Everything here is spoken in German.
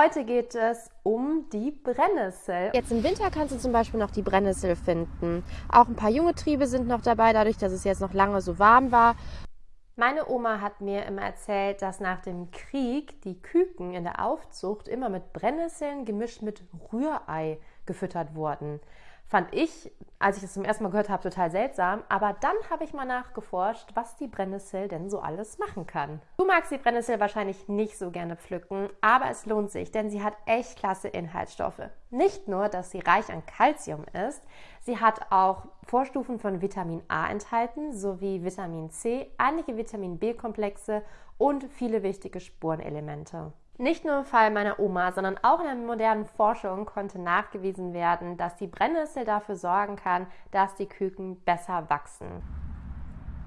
Heute geht es um die Brennnessel. Jetzt im Winter kannst du zum Beispiel noch die Brennnessel finden. Auch ein paar junge Triebe sind noch dabei, dadurch, dass es jetzt noch lange so warm war. Meine Oma hat mir immer erzählt, dass nach dem Krieg die Küken in der Aufzucht immer mit Brennnesseln gemischt mit Rührei gefüttert wurden fand ich, als ich das zum ersten Mal gehört habe, total seltsam. Aber dann habe ich mal nachgeforscht, was die Brennnessel denn so alles machen kann. Du magst die Brennnessel wahrscheinlich nicht so gerne pflücken, aber es lohnt sich, denn sie hat echt klasse Inhaltsstoffe. Nicht nur, dass sie reich an Kalzium ist, sie hat auch Vorstufen von Vitamin A enthalten, sowie Vitamin C, einige Vitamin B-Komplexe und viele wichtige Spurenelemente. Nicht nur im Fall meiner Oma, sondern auch in der modernen Forschung konnte nachgewiesen werden, dass die Brennnessel dafür sorgen kann, dass die Küken besser wachsen.